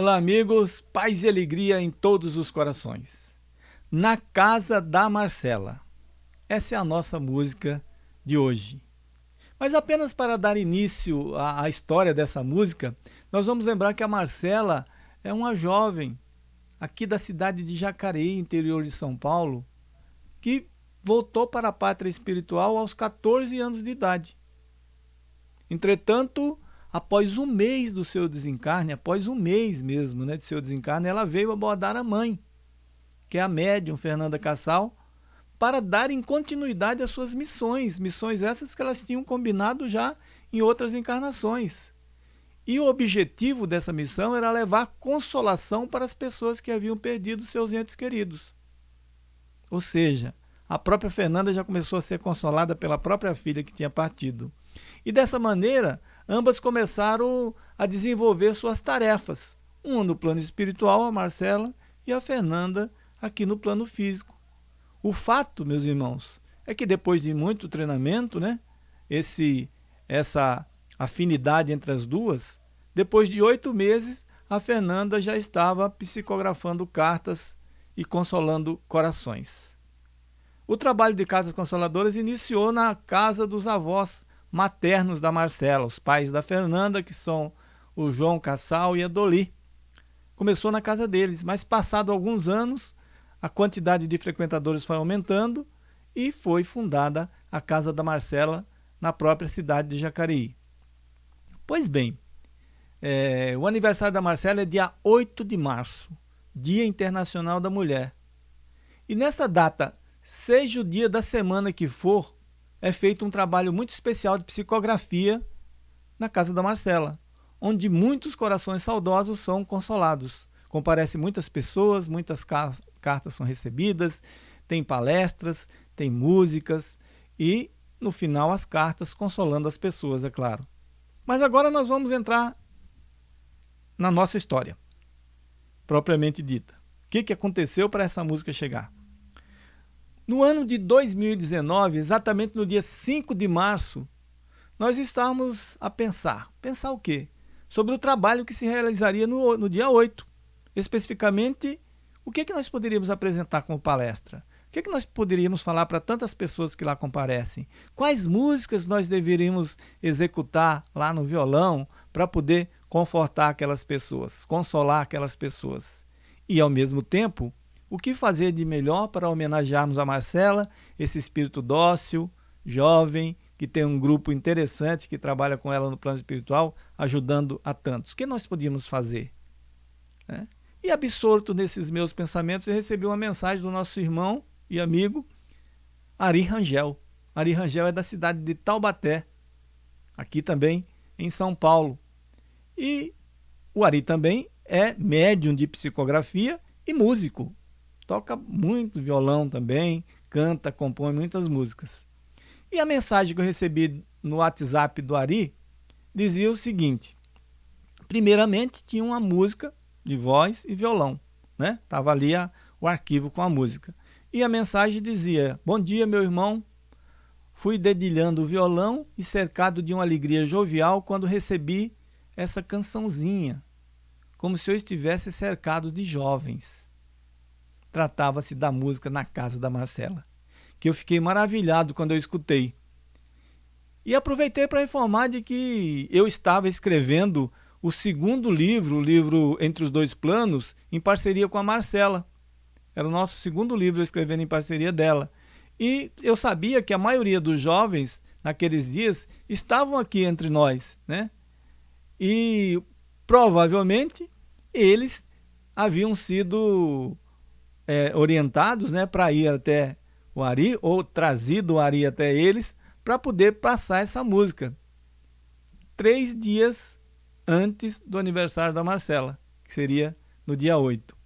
Olá, amigos, paz e alegria em todos os corações. Na Casa da Marcela. Essa é a nossa música de hoje. Mas apenas para dar início à, à história dessa música, nós vamos lembrar que a Marcela é uma jovem aqui da cidade de Jacareí, interior de São Paulo, que voltou para a pátria espiritual aos 14 anos de idade. Entretanto, após um mês do seu desencarne, após um mês mesmo né, de seu desencarne, ela veio abordar a mãe, que é a médium Fernanda Cassal, para darem continuidade às suas missões, missões essas que elas tinham combinado já em outras encarnações. E o objetivo dessa missão era levar consolação para as pessoas que haviam perdido seus entes queridos. Ou seja, a própria Fernanda já começou a ser consolada pela própria filha que tinha partido. E dessa maneira, ambas começaram a desenvolver suas tarefas. Uma no plano espiritual, a Marcela, e a Fernanda aqui no plano físico. O fato, meus irmãos, é que depois de muito treinamento, né, esse, essa afinidade entre as duas, depois de oito meses, a Fernanda já estava psicografando cartas e consolando corações. O trabalho de Casas Consoladoras iniciou na casa dos avós maternos da Marcela, os pais da Fernanda, que são o João Cassal e a Doli. Começou na casa deles, mas passado alguns anos, a quantidade de frequentadores foi aumentando e foi fundada a Casa da Marcela na própria cidade de Jacareí. Pois bem, é, o aniversário da Marcela é dia 8 de março, Dia Internacional da Mulher. E nessa data, seja o dia da semana que for, é feito um trabalho muito especial de psicografia na casa da Marcela, onde muitos corações saudosos são consolados. Comparecem muitas pessoas, muitas cartas são recebidas, tem palestras, tem músicas e, no final, as cartas consolando as pessoas, é claro. Mas agora nós vamos entrar na nossa história, propriamente dita. O que, que aconteceu para essa música chegar? No ano de 2019, exatamente no dia 5 de março, nós estávamos a pensar. Pensar o quê? Sobre o trabalho que se realizaria no, no dia 8. Especificamente, o que, que nós poderíamos apresentar como palestra? O que, que nós poderíamos falar para tantas pessoas que lá comparecem? Quais músicas nós deveríamos executar lá no violão para poder confortar aquelas pessoas, consolar aquelas pessoas? E, ao mesmo tempo, o que fazer de melhor para homenagearmos a Marcela, esse espírito dócil, jovem, que tem um grupo interessante que trabalha com ela no plano espiritual, ajudando a tantos? O que nós podíamos fazer? É? E absorto nesses meus pensamentos, eu recebi uma mensagem do nosso irmão e amigo Ari Rangel. Ari Rangel é da cidade de Taubaté, aqui também em São Paulo. E o Ari também é médium de psicografia e músico toca muito violão também, canta, compõe muitas músicas. E a mensagem que eu recebi no WhatsApp do Ari dizia o seguinte: primeiramente tinha uma música de voz e violão, né? Tava ali a, o arquivo com a música. E a mensagem dizia: Bom dia, meu irmão. Fui dedilhando o violão e cercado de uma alegria jovial quando recebi essa cançãozinha, como se eu estivesse cercado de jovens tratava-se da música Na Casa da Marcela, que eu fiquei maravilhado quando eu escutei. E aproveitei para informar de que eu estava escrevendo o segundo livro, o livro Entre os Dois Planos, em parceria com a Marcela. Era o nosso segundo livro escrevendo em parceria dela. E eu sabia que a maioria dos jovens, naqueles dias, estavam aqui entre nós, né? E provavelmente eles haviam sido é, orientados né, para ir até o Ari, ou trazido o Ari até eles, para poder passar essa música. Três dias antes do aniversário da Marcela, que seria no dia 8.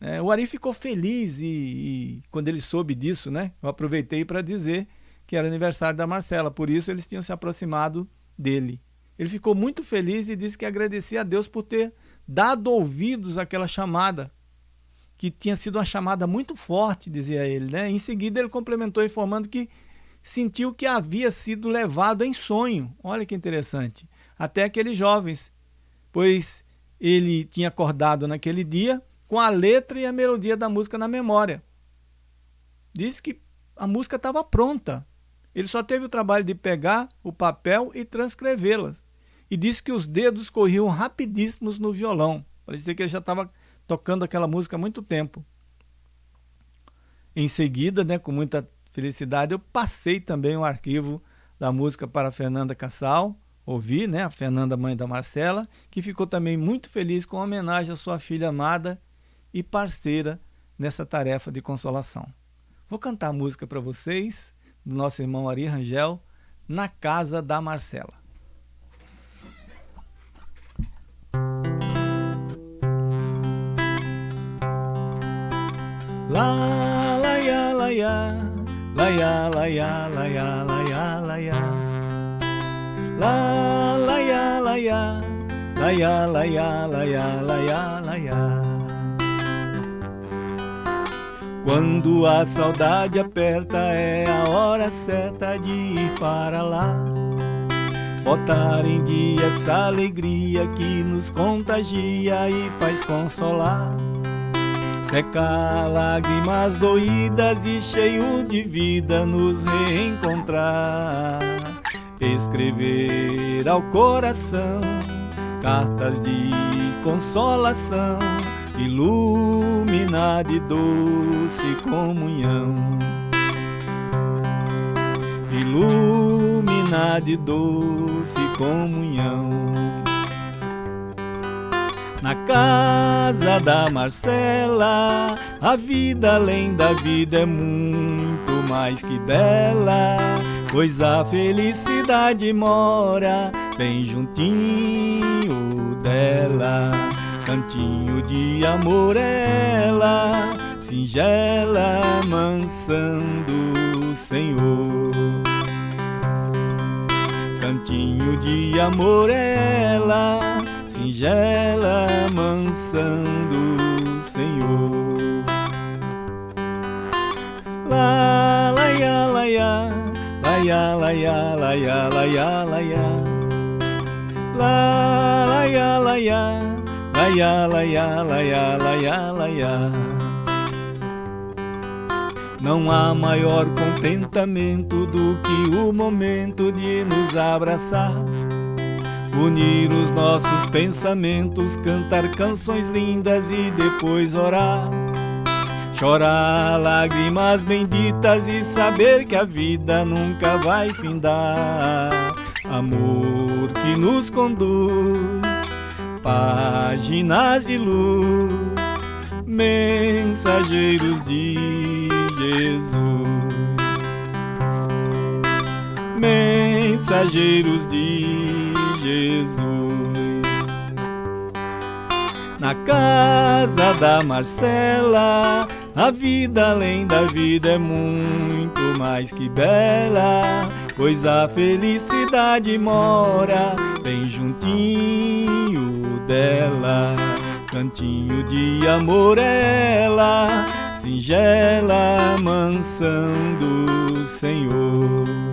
É, o Ari ficou feliz e, e, quando ele soube disso, né, eu aproveitei para dizer que era aniversário da Marcela, por isso eles tinham se aproximado dele. Ele ficou muito feliz e disse que agradecia a Deus por ter dado ouvidos àquela chamada que tinha sido uma chamada muito forte, dizia ele. Né? Em seguida, ele complementou informando que sentiu que havia sido levado em sonho. Olha que interessante. Até aqueles jovens, pois ele tinha acordado naquele dia com a letra e a melodia da música na memória. Disse que a música estava pronta. Ele só teve o trabalho de pegar o papel e transcrevê-las. E disse que os dedos corriam rapidíssimos no violão. Parecia que ele já estava tocando aquela música há muito tempo. Em seguida, né, com muita felicidade, eu passei também o arquivo da música para a Fernanda Cassal, ouvi, né, a Fernanda, mãe da Marcela, que ficou também muito feliz com a homenagem à sua filha amada e parceira nessa tarefa de consolação. Vou cantar a música para vocês, do nosso irmão Ari Rangel, Na Casa da Marcela. Lá, lá, ya, lá, ya, lá, ya, lá, ya, lá, ya, lá, ya, lá, ya. Lá, lá, ya, lá, ya, lá, ya, lá, ya, lá, ya, lá, ya, lá, ya. Quando a saudade aperta é a hora certa de ir para lá. Botar em dia essa alegria que nos contagia e faz consolar. Secar lágrimas doídas e cheio de vida nos reencontrar. Escrever ao coração cartas de consolação, iluminar de doce comunhão. Iluminar de doce comunhão na casa da Marcela. A vida além da vida é muito mais que bela, pois a felicidade mora bem juntinho dela. Cantinho de amor ela, singela mansão do Senhor. Cantinho de amor ela, singela mansão do Senhor. Lá, lá, ya, lá, ya, lá, ya, lá, ya, lá, ya, lá, ya, lá, ya. Lá, lá, ya, lá, ya, lá, ya, lá, ya, lá, ya, lá, ya, lá, ya. Não há maior contentamento do que o momento de nos abraçar unir os nossos pensamentos, cantar canções lindas e depois orar. Chorar lágrimas benditas e saber que a vida nunca vai findar. Amor que nos conduz, páginas de luz, mensageiros de Jesus. Mensageiros de Jesus. Na casa da Marcela, a vida além da vida é muito mais que bela, pois a felicidade mora bem juntinho dela. Cantinho de amor ela, singela mansão do Senhor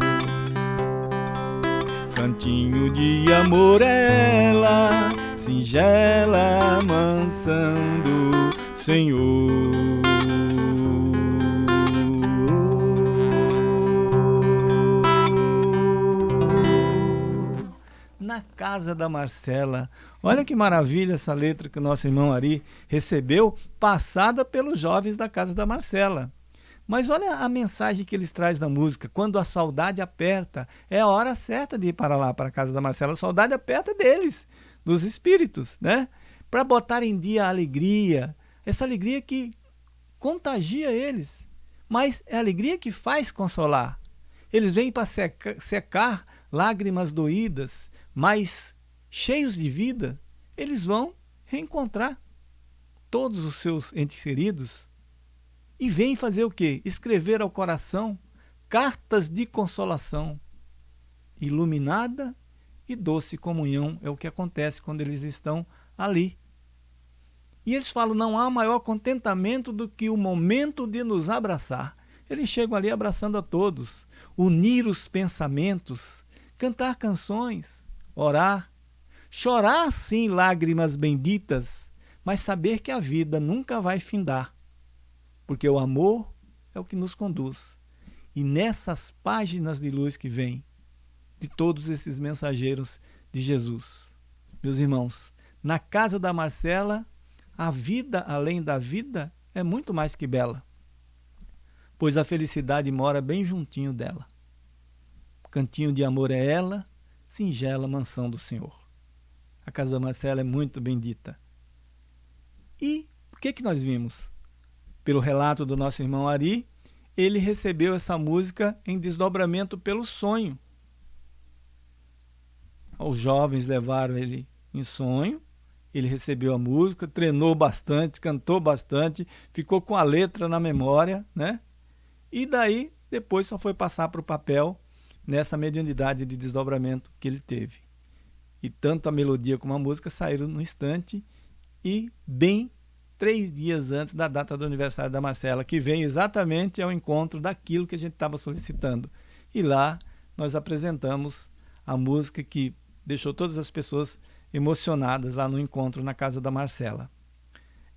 cantinho de amor ela, singela mansão do Senhor. Na casa da Marcela. Olha que maravilha essa letra que o nosso irmão Ari recebeu, passada pelos jovens da casa da Marcela. Mas olha a mensagem que eles trazem na música. Quando a saudade aperta, é a hora certa de ir para lá, para a casa da Marcela. A saudade aperta deles, dos espíritos, né? Para botar em dia a alegria, essa alegria que contagia eles. Mas é a alegria que faz consolar. Eles vêm para secar, lágrimas doídas, mas cheios de vida, eles vão reencontrar todos os seus entes queridos e vem fazer o quê? Escrever ao coração cartas de consolação. Iluminada e doce comunhão é o que acontece quando eles estão ali. E eles falam: não há maior contentamento do que o momento de nos abraçar. Eles chegam ali abraçando a todos, unir os pensamentos, cantar canções, orar, chorar sim lágrimas benditas, mas saber que a vida nunca vai findar, porque o amor é o que nos conduz. E nessas páginas de luz que vem de todos esses mensageiros de Jesus, meus irmãos, na casa da Marcela, a vida além da vida é muito mais que bela, pois a felicidade mora bem juntinho dela. Cantinho de amor é ela, singela mansão do Senhor. A casa da Marcela é muito bendita. E o que, que nós vimos? Pelo relato do nosso irmão Ari, ele recebeu essa música em desdobramento pelo sonho. Os jovens levaram ele em sonho, ele recebeu a música, treinou bastante, cantou bastante, ficou com a letra na memória, né? E daí, depois só foi passar para o papel nessa mediunidade de desdobramento que ele teve. E tanto a melodia como a música saíram no instante e bem três dias antes da data do aniversário da Marcela, que vem exatamente ao encontro daquilo que a gente estava solicitando. E lá nós apresentamos a música que deixou todas as pessoas emocionadas lá no encontro na casa da Marcela.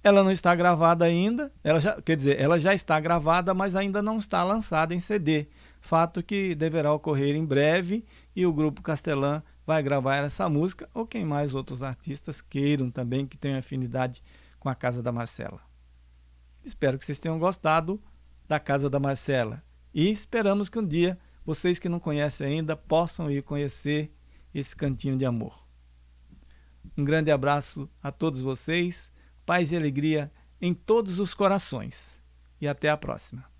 Ela não está gravada ainda, ela já, quer dizer, ela já está gravada, mas ainda não está lançada em CD. Fato que deverá ocorrer em breve e o grupo Castelã vai gravar essa música, ou quem mais outros artistas queiram também, que tenham afinidade com a Casa da Marcela. Espero que vocês tenham gostado da Casa da Marcela e esperamos que um dia vocês que não conhecem ainda possam ir conhecer esse cantinho de amor. Um grande abraço a todos vocês, paz e alegria em todos os corações e até a próxima.